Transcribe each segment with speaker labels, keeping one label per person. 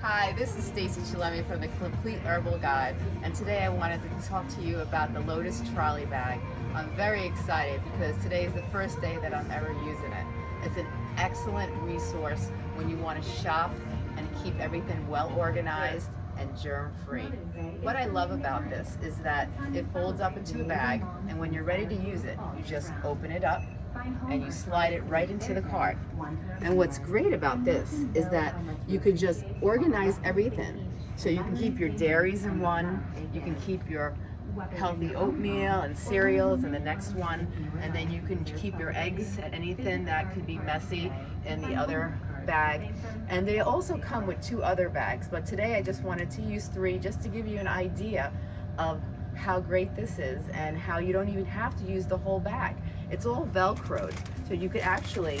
Speaker 1: Chillemi from the Complete Herbal Guide and today I wanted to talk to you about the Lotus Trolley Bag. I'm very excited because today is the first day that I'm ever using it. It's an excellent resource when you want to shop and keep everything well organized and germ-free. What I love about this is that it folds up into a bag and when you're ready to use it, you just open it up and you slide it right into the cart. And what's great about this is that you could just organize everything. So you can keep your dairies in one, you can keep your healthy oatmeal and cereals in the next one, and then you can keep your eggs and anything that could be messy in the other bag. And they also come with two other bags, but today I just wanted to use three just to give you an idea of how great this is and how you don't even have to use the whole bag. It's all Velcroed, so you could actually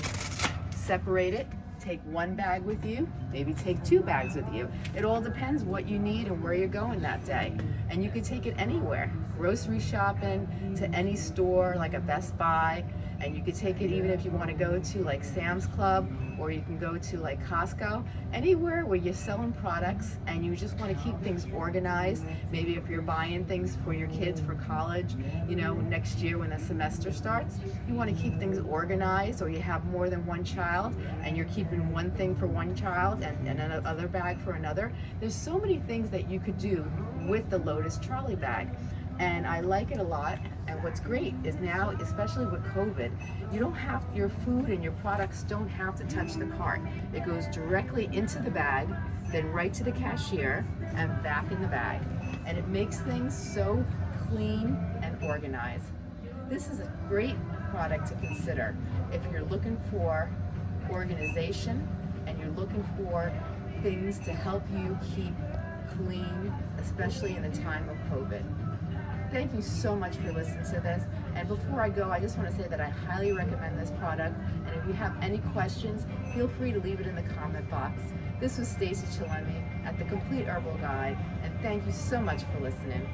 Speaker 1: separate it, take one bag with you, maybe take two bags with you. It all depends what you need and where you're going that day. And you can take it anywhere, grocery shopping, to any store like a Best Buy, and you could take it even if you want to go to like Sam's Club or you can go to like Costco, anywhere where you're selling products and you just want to keep things organized. Maybe if you're buying things for your kids for college, you know, next year when the semester starts, you want to keep things organized or you have more than one child and you're keeping one thing for one child and, and another bag for another. There's so many things that you could do with the Lotus trolley bag and I like it a lot. And what's great is now, especially with COVID, you don't have, your food and your products don't have to touch the cart. It goes directly into the bag, then right to the cashier and back in the bag. And it makes things so clean and organized. This is a great product to consider if you're looking for organization and you're looking for things to help you keep clean, especially in the time of COVID. Thank you so much for listening to this. And before I go, I just want to say that I highly recommend this product. And if you have any questions, feel free to leave it in the comment box. This was Stacy Chillemi at The Complete Herbal Guide. And thank you so much for listening.